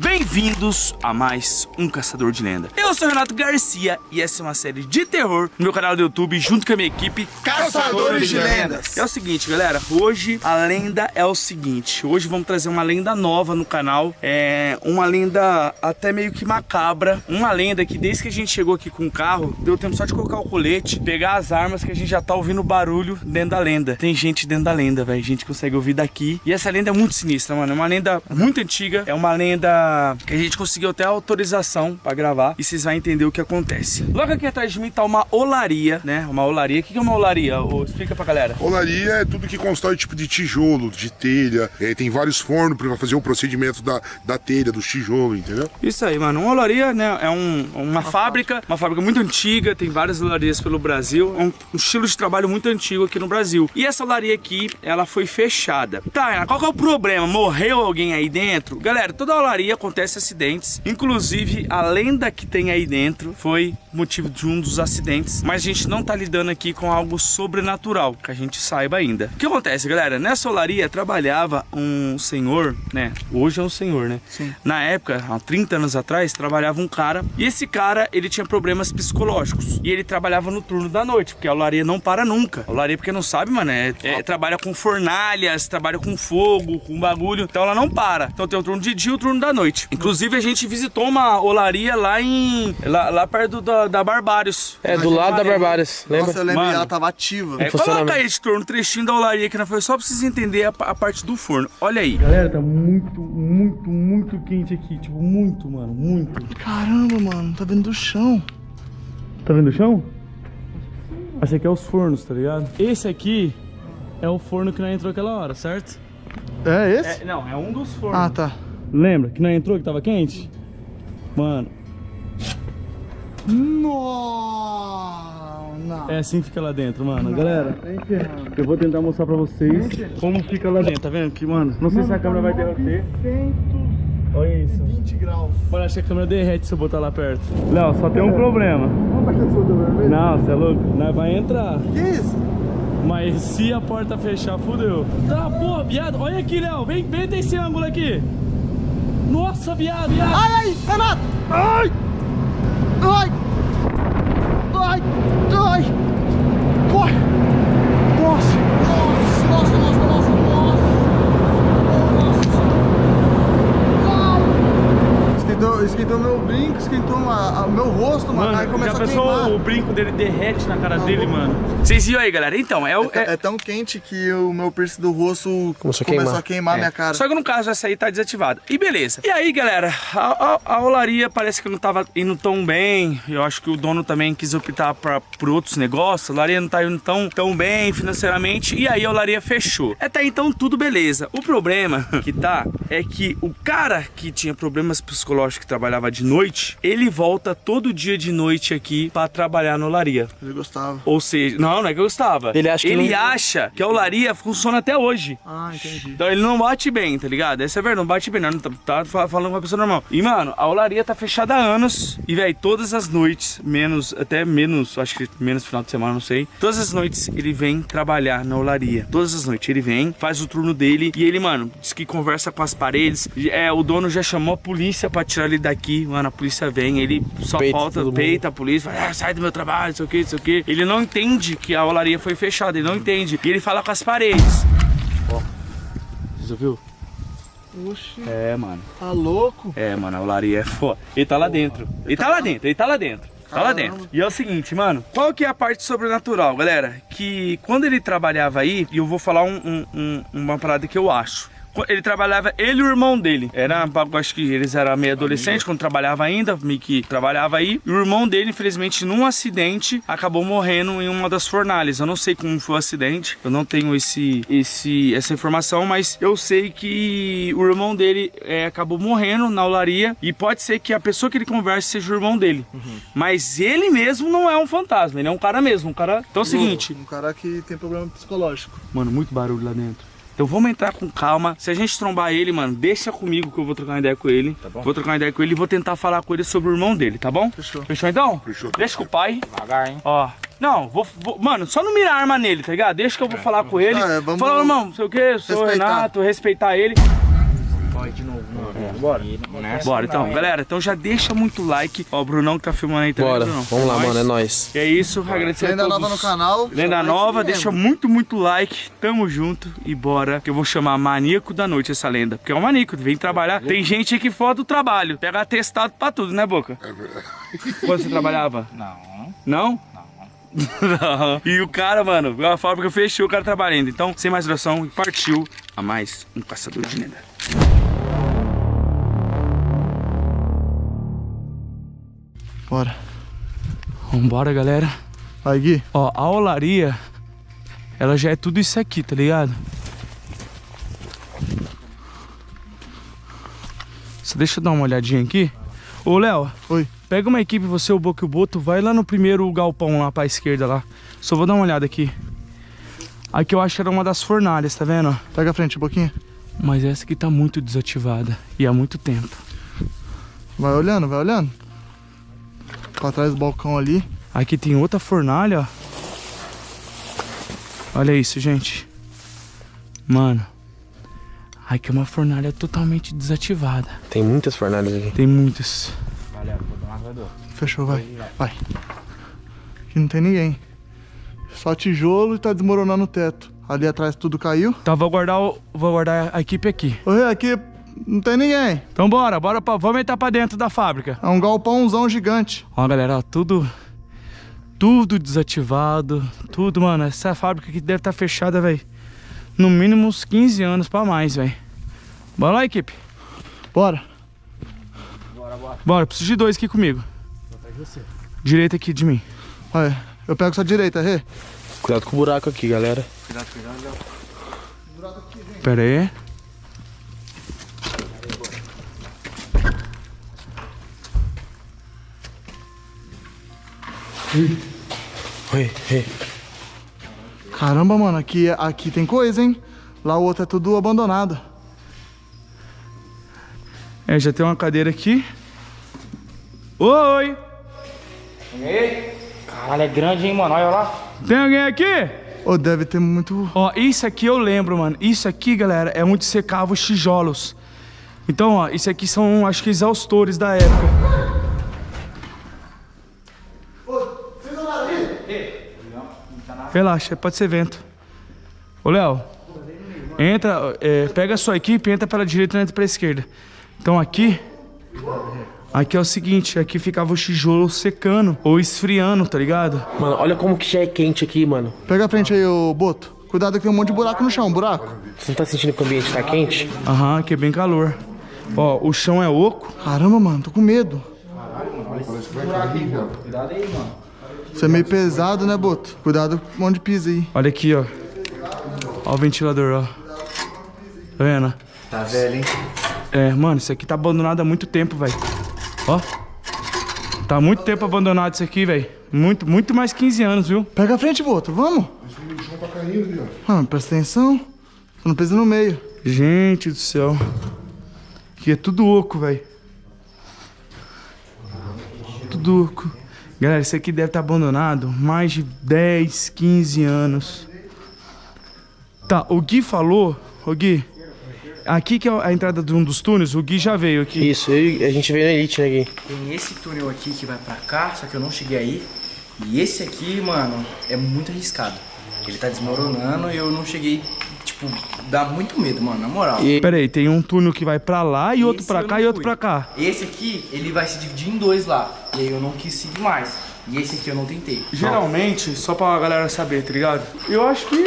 Bem-vindos a mais um Caçador de Lenda. Eu sou Renato Garcia e essa é uma série de terror no meu canal do YouTube junto com a minha equipe Caçadores de Lendas. É o seguinte, galera, hoje a lenda é o seguinte, hoje vamos trazer uma lenda nova no canal, é uma lenda até meio que macabra, uma lenda que desde que a gente chegou aqui com o carro, deu tempo só de colocar o colete, pegar as armas que a gente já tá ouvindo barulho dentro da lenda. Tem gente dentro da lenda, velho, a gente consegue ouvir daqui. E essa lenda é muito sinistra, mano, é uma lenda muito antiga, é uma lenda que a gente conseguiu até autorização pra gravar e vocês vão entender o que acontece. Logo aqui atrás de mim tá uma olaria, né? Uma olaria. O que é uma olaria? Explica pra galera. Olaria é tudo que constrói tipo de tijolo, de telha. É, tem vários fornos pra fazer o procedimento da, da telha, dos tijolos, entendeu? Isso aí, mano. Uma olaria, né? É um, uma fábrica, uma fábrica muito antiga, tem várias olarias pelo Brasil. É um, um estilo de trabalho muito antigo aqui no Brasil. E essa olaria aqui, ela foi fechada. Tá, qual que é o problema? Morreu alguém aí dentro? Galera, toda olaria acontece acidentes. Inclusive, a lenda que tem aí dentro foi motivo de um dos acidentes. Mas a gente não tá lidando aqui com algo sobrenatural, que a gente saiba ainda. O que acontece, galera? Nessa olaria trabalhava um senhor, né? Hoje é um senhor, né? Sim. Na época, há 30 anos atrás, trabalhava um cara. E esse cara, ele tinha problemas psicológicos. E ele trabalhava no turno da noite, porque a olaria não para nunca. A olaria, porque não sabe, mano, é, é, trabalha com fornalhas, trabalha com fogo, com bagulho. Então ela não para. Então tem o turno de dia e o turno da noite. Inclusive, a gente visitou uma olaria lá em. lá, lá perto da, da Barbários. É, do lado da Barbários, lembra? Nossa, eu lembro Mano. ela tava ativa. É, coloca aí esse turno, um trechinho da olaria que não foi só pra vocês entenderem a, a parte do forno. Olha aí. Galera, tá muito, muito, muito quente aqui. Tipo, muito, mano, muito. Caramba, mano, tá vendo do chão. Tá vendo o chão? Esse aqui é os fornos, tá ligado? Esse aqui é o forno que nós entrou aquela hora, certo? É esse? É, não, é um dos fornos. Ah, tá. Lembra que nós entrou que tava quente? Mano, Não, não. é assim que fica lá dentro, mano. Galera, eu vou tentar mostrar pra vocês como fica lá dentro, tá vendo? Que, mano, não sei se a câmera vai derreter. Olha isso. 20 graus. Mano, acho que a câmera derrete se eu botar lá perto. Léo, só tem um problema. Vamos baixar o soldo vermelho? Não, você é louco? Nós vai entrar. Que isso? Mas se a porta fechar, fudeu. Tá, pô, viado. Olha aqui, Léo. Vem, vem desse ângulo aqui. Nossa, viado, viado. Ai, ai, Renato! Ai! Ai! Ai! Ai! Dele derrete na cara dele, mano? Vocês viram aí, galera? Então, é o. É, é- é tão quente que o meu piercing do rosto Começou a começou queimar. a queimar minha cara. Só que no caso essa aí tá desativada. E beleza. E aí, galera, a, a, a olaria parece que não tava indo tão bem. Eu acho que o dono também quis optar pra, por outros negócios. A olaria não tá indo tão, tão bem financeiramente. E aí a olaria fechou. Até então tudo beleza. O problema que tá é que o cara que tinha problemas psicológicos que trabalhava de noite, ele volta todo dia de noite aqui pra trabalhar na olaria. Ele gostava. Ou seja, não, não é que eu gostava. Ele acha que ele não- acha que a olaria funciona até hoje. Ah, entendi. Então ele não bate bem, tá ligado? Essa é a verdade, não bate bem, não. Tá, tá fa- falando com uma pessoa normal. E, mano, a olaria tá fechada há anos. E, velho, todas as noites, menos, até menos, acho que menos final de semana, não sei. Todas as noites ele vem trabalhar na olaria. Todas as noites ele vem, faz o turno dele. E ele, mano, diz que conversa com as paredes. É, o dono já chamou a polícia pra tirar ele daqui. Mano, a polícia vem, ele só Peita falta, todo mundo. peita a polícia, fala, ah, sai do meu trabalho, não sei o que, não sei o que. Ele não entende que a olaria foi fechada, ele não entende. E ele fala com as paredes. Ó, você ouviu? Oxi, É, mano. tá louco? É, mano, a olaria é foda. Ele tá lá dentro. Ele tá lá dentro, ele tá lá dentro. Tá lá dentro. E é o seguinte, mano. Qual que é a parte sobrenatural, galera? Que quando ele trabalhava aí, e eu vou falar um- um- um- uma parada que eu acho. Ele trabalhava, ele e o irmão dele. Era, acho que eles eram meio adolescentes quando trabalhava ainda, meio que trabalhava aí. E o irmão dele, infelizmente, num acidente, acabou morrendo em uma das fornalhas. Eu não sei como foi o acidente, eu não tenho esse, esse, essa informação, mas eu sei que o irmão dele é, acabou morrendo na olaria. E pode ser que a pessoa que ele converse seja o irmão dele. Mas ele mesmo não é um fantasma, ele é um cara mesmo. Um cara. Então é o seguinte. Um cara que tem problema psicológico. Mano, muito barulho lá dentro. Então vamos entrar com calma. Se a gente trombar ele, mano, deixa comigo que eu vou trocar uma ideia com ele. Vou trocar uma ideia com ele e vou tentar falar com ele sobre o irmão dele, tá bom? Fechou. Fechou então? Fechou. Deixa com o pai. Devagar, hein? Ó. Não, vou, vou- Mano, só não mirar a arma nele, tá ligado? Deixa que eu vou falar com ele. Ah, é, vamos Falar, irmão, não sei o que, sou o respeitar. Renato, respeitar ele. Vai de novo, Bora. Bora, então, galera, então já deixa muito like. Ó, o Brunão que tá filmando aí também. Bora, Brunão. vamos lá, Nós. mano, é nóis. E é isso, agradecer a Lenda todos. nova no canal. Lenda nova, deixa muito, muito like. Tamo junto e bora. Que eu vou chamar Maníaco da Noite essa lenda. Porque é um maníaco, vem trabalhar. Tem gente aqui fora do trabalho. Pega atestado pra tudo, né, Boca? É verdade. Quando você trabalhava? Não. Não? Não. E o cara, mano, a fábrica fechou, o cara trabalhando. Então, sem mais duração, partiu a mais um caçador de lenda. Bora. Vambora, galera. Vai, Gui. Ó, a olaria, ela já é tudo isso aqui, tá ligado? Só deixa eu dar uma olhadinha aqui. Ô, Léo, Oi. pega uma equipe, você, o Boca e o Boto, vai lá no primeiro galpão lá pra esquerda lá. Só vou dar uma olhada aqui. Aqui eu acho que era uma das fornalhas, tá vendo? Pega a frente pouquinho. Mas essa aqui tá muito desativada e há muito tempo. Vai olhando, vai olhando. Pra trás do balcão ali. Aqui tem outra fornalha, ó. Olha isso, gente. Mano. Aqui é uma fornalha totalmente desativada. Tem muitas fornalhas aqui. Tem muitas. Fechou, vai. Vai. Aqui não tem ninguém. Só tijolo e tá desmoronando o teto. Ali atrás tudo caiu. Então vou guardar, o- vou guardar a equipe aqui. Ô, aqui não tem ninguém. Então bora, bora pra, vamos entrar pra dentro da fábrica. É um galpãozão gigante. Ó, galera, ó, tudo tudo desativado, tudo, mano. Essa fábrica aqui deve estar fechada, velho. No mínimo uns 15 anos pra mais, velho. Bora lá, equipe. Bora. Bora, preciso de dois aqui comigo. Direita aqui de mim. Vai. Eu pego sua direita, Rê. Cuidado com o buraco aqui, galera. Pera aí. Oi, oi. Caramba, mano, aqui, aqui tem coisa, hein? Lá o outro é tudo abandonado. É, já tem uma cadeira aqui. Oi! Caralho, é grande, hein, mano? Olha lá. Tem alguém aqui? Ô, deve ter muito. Ó, isso aqui eu lembro, mano. Isso aqui, galera, é onde secava os tijolos. Então, ó, isso aqui são, acho que, exaustores da época. Relaxa, pode ser vento. Ô, Léo, entra, é, pega a sua equipe, entra pela direita e entra pela esquerda. Então aqui, aqui é o seguinte, aqui ficava o tijolo secando ou esfriando, tá ligado? Mano, olha como que já é quente aqui, mano. Pega a frente aí, ô Boto. Cuidado que tem um monte de buraco no chão, buraco. Você não tá sentindo que o ambiente tá quente? Aham, aqui é bem calor. Ó, o chão é oco. Caramba, mano, tô com medo. Isso é meio pesado, né, Boto? Cuidado com onde pisa aí. Olha aqui, ó. Ó o ventilador, ó. Tá vendo? Tá velho, hein? É, mano, isso aqui tá abandonado há muito tempo, velho. Ó. Tá há muito tempo abandonado isso aqui, velho. Muito, muito mais 15 anos, viu? Pega a frente, Boto, vamos. Mano, presta atenção. Não pisa no meio. Gente do céu. Aqui é tudo oco, velho. Tudo oco. Galera, isso aqui deve estar abandonado mais de 10, 15 anos. Tá, o Gui falou, o Gui, aqui que é a entrada de um dos túneis, o Gui já veio aqui. Isso, eu a gente veio na Elite, né, Gui? Tem esse túnel aqui que vai pra cá, só que eu não cheguei aí. E esse aqui, mano, é muito arriscado. Ele tá desmoronando e eu não cheguei, tipo, dá muito medo, mano, na moral. E- Pera aí, tem um túnel que vai pra lá e outro Esse pra eu cá e outro fui. pra cá. Esse aqui, ele vai se dividir em dois lá. E aí eu não quis seguir mais. E esse aqui eu não tentei. Geralmente, só pra galera saber, tá ligado? Eu acho que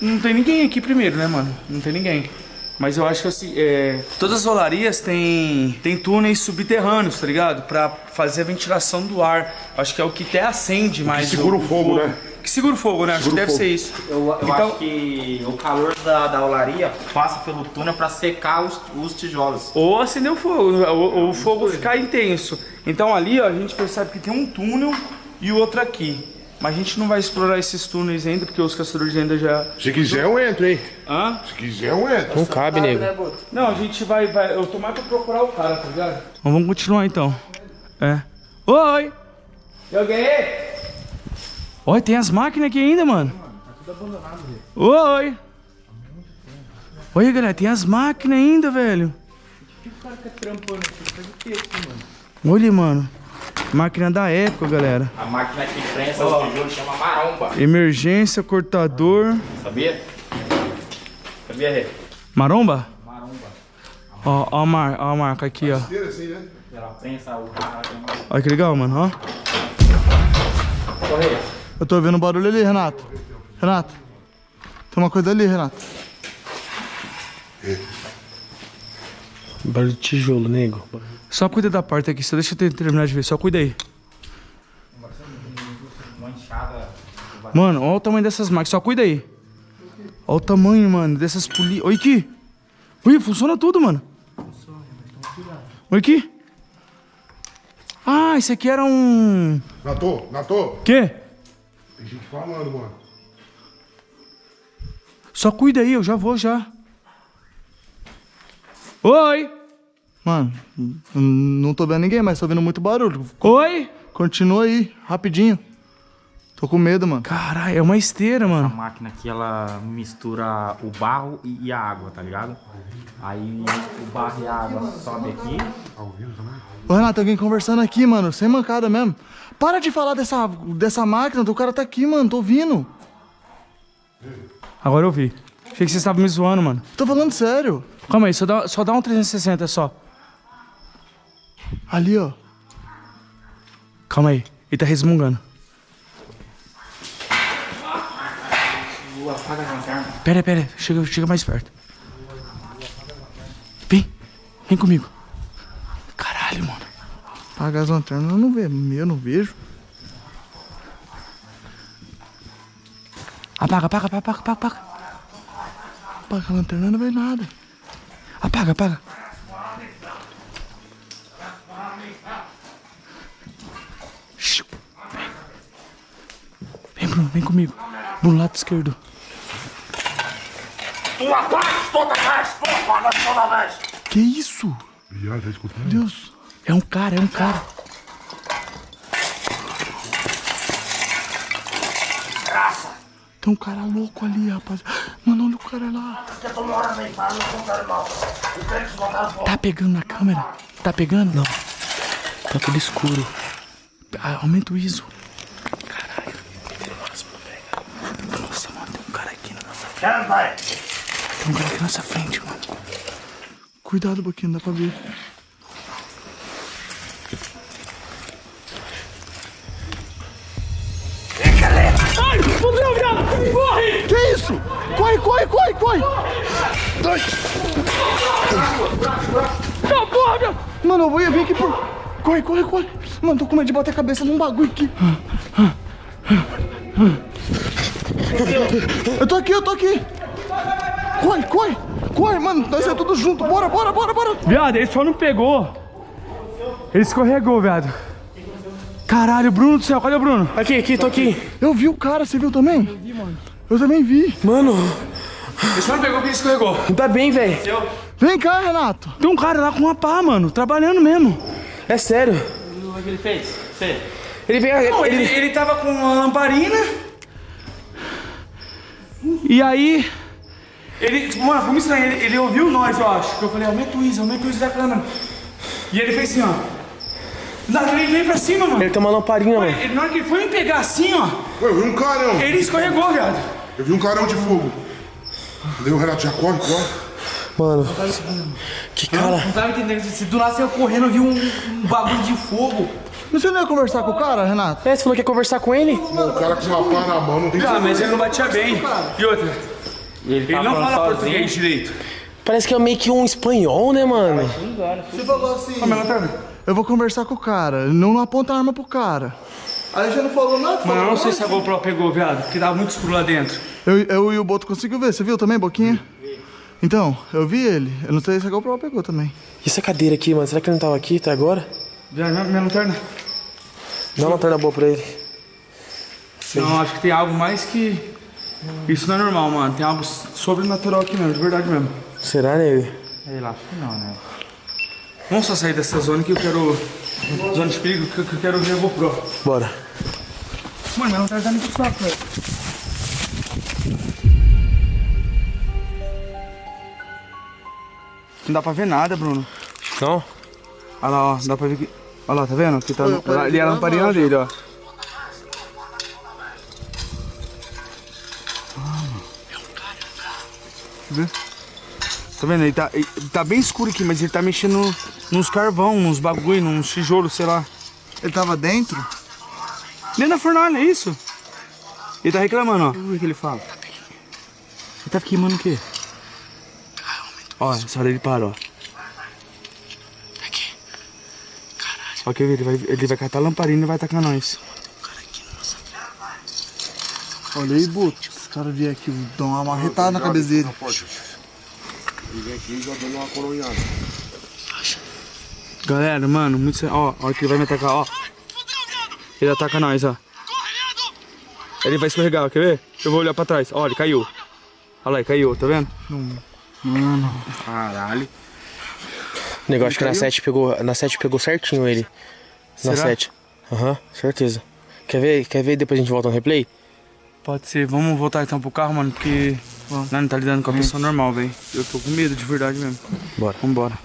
não tem ninguém aqui primeiro, né, mano? Não tem ninguém. Mas eu acho que assim, é... todas as olarias têm, têm túneis subterrâneos, tá ligado? Pra fazer a ventilação do ar. Acho que é o que até acende mais. segura o fogo, né? Que segura o fogo, né? acho que deve fogo. ser isso. Eu, eu Então- acho que o calor da, da olaria passa pelo túnel para secar os, os tijolos. Ou acender o fogo, ou, ou o fogo ficar intenso. Então ali, ó, a gente percebe que tem um túnel e o outro aqui. Mas a gente não vai explorar esses túneis ainda, porque os caçadores ainda já... Se quiser, eu entro, hein? Hã? Se quiser, eu entro. Não cabe, nego. Não, a gente vai, vai. Eu tô mais pra procurar o cara, tá ligado? vamos continuar então. É. Oi! Joguei! Oi, tem as máquinas aqui ainda, mano. Oi! Oi, galera, tem as máquinas ainda, velho. Olha, mano. Máquina da época, galera. A máquina que prensa os tijolos chama maromba. Emergência, cortador. Sabia? Sabia, Rê? Maromba? Maromba. Ó, ó a, mar, ó a marca aqui, ó. Assim, né? Ela prensa o cara. Olha que legal, mano, ó. Correia. Eu tô ouvindo barulho ali, Renato. Renato. Tem uma coisa ali, Renato. Barulho de tijolo, nego. Só cuida da porta aqui, só deixa eu ter- terminar de ver, só cuida aí. Mano, olha o tamanho dessas máquinas, só cuida aí. Olha o tamanho, mano, dessas poli... Olha aqui. Olha, funciona tudo, mano. Olha aqui. Ah, esse aqui era um... Natô, Natô. Quê? Tem gente falando, mano. Só cuida aí, eu já vou já. Oi! Mano, não tô vendo ninguém, mas tô ouvindo muito barulho. Oi! Continua aí, rapidinho. Tô com medo, mano. Caralho, é uma esteira, A mano. máquina aqui, ela mistura o barro e, a água, tá ligado? Aí o barro e a água sobe aqui. Ô, Renato, alguém conversando aqui, mano, sem mancada mesmo. Para de falar dessa, dessa máquina, o cara tá aqui, mano, tô ouvindo. Agora eu vi. Achei que vocês estavam me zoando, mano. Tô falando sério. Calma aí, só dá, só dá um 360 só. Ali, ó. Calma aí, ele tá resmungando. Pera, pera, chega, chega mais perto. Vem, vem comigo. Caralho, mano. Apaga as lanternas, eu não vejo, eu não vejo. Apaga, apaga, apaga, apaga, apaga. Apaga a lanterna, não vê nada. Apaga, apaga. Vem. Bruno, vem comigo. Do lado esquerdo. Que isso? Viado, tá escutando? Deus. É um cara, é um cara. Tem um cara louco ali, rapaz. Mano, olha o cara lá. Tá pegando na câmera? Tá pegando? Não. Tá tudo escuro. Ah, aumenta o ISO. Caralho. Nossa, mano, tem um cara aqui na nossa frente. Tem um cara aqui na nossa frente, mano. Cuidado, Boquinha, dá pra ver. Isso? Corre, corre, corre, corre! Não, porra, meu! Mano, eu vou vir aqui por. Corre, corre, corre! Mano, tô com medo de bater a cabeça num bagulho aqui. Eu tô aqui, eu tô aqui! Corre, corre! Corre, mano, nós é tudo junto. Bora, bora, bora, bora! Viado, ele só não pegou. Ele escorregou, viado. Caralho, Bruno do céu, cadê o Bruno? Aqui, aqui, tô aqui. Eu vi o cara, você viu também? Eu vi, mano. Eu também vi. Mano, Ele só não pegou porque ele escorregou. tá bem, velho. Vem cá, Renato. Tem um cara lá com uma pá, mano, trabalhando mesmo. É sério. O que ele fez? Fê. Ele pega. Não, ele, ele... ele tava com uma lamparina. E aí. Ele. Mano, foi muito estranho. Ele, ele ouviu nós, eu acho. Eu falei, aumenta o ISO, aumenta o ISO da câmera. E ele fez assim, ó. Que ele veio pra cima, mano. Ele tem uma lamparina, mano. Ele, na hora que ele foi me pegar assim, ó. Ué, eu vi um carão. Ele escorregou, viado. Eu vi um carão de fogo. Daí o Renato já corre, corre. Mano. Que cara. Não tava entendendo. Se do nada você ia correndo, eu vi um, um bagulho de fogo. Mas Você não ia conversar com o cara, Renato? É, você falou que ia conversar com ele? Mano, o cara com uma pá na mão não tem Ah, mas ele não batia bem. E outra, ele, ele tá não falando fala sozinho. português direito. Parece que é meio que um espanhol, né, mano? Você falou assim. Eu vou conversar com o cara. Não aponta a arma pro cara. Aí você não falou nada? Mano, eu não sei se a GoPro pegou, viado, porque tava muito escuro lá dentro. Eu, eu e o Boto conseguiu ver, você viu também, Boquinha? Então, eu vi ele. Eu não sei se a GoPro pegou também. E essa cadeira aqui, mano? Será que ele não tava aqui até agora? Viado, minha, minha lanterna. Dá uma lanterna boa pra ele. Não, acho que tem algo mais que. Isso não é normal, mano. Tem algo sobrenatural aqui mesmo, de verdade mesmo. Será, né? Sei lá, acho que não, né? Vamos só sair dessa zona que eu quero. Zona de perigo, que eu, que quero ver a GoPro. Bora. Mano, minha lanterna tá muito fraca, velho. Não dá pra ver nada, Bruno. Não? Olha lá, ó, dá pra ver que. Olha lá, tá vendo? Que tá, eu ali é a lamparina de dele, ó. Vê? Tá vendo? Ele tá, ele tá bem escuro aqui, mas ele tá mexendo nos carvão, nos bagulho, nos tijolos, sei lá. Ele tava dentro? Dentro da fornalha, é isso? Ele tá reclamando, ó. O que ele fala? Ele tá queimando o quê? Ó, essa hora ele para, ó. Ó, quer ver? Ele vai, ele vai catar a lamparina e vai tacar nós. Olha aí, Buto. Os caras vieram aqui, dão uma marretada na cabeça dele. Não pode. Ele vem aqui já dando uma coronhada. Galera, mano, muito sério. Ó, a hora que ele vai me atacar, ó. Ele ataca nós, ó. Ele vai escorregar, ó, quer ver? Eu vou olhar pra trás. Ó, ele caiu. Olha lá, ele caiu, tá vendo? Caralho. O negócio que na 7 pegou. Na 7 pegou certinho ele. Na Será? 7. Aham, certeza. Quer ver? Quer ver depois a gente volta no replay? Pode ser. Vamos voltar então pro carro, mano, porque... Nós não tá lidando com a pessoa normal, velho. Eu tô com medo, de verdade mesmo. Bora. Vambora.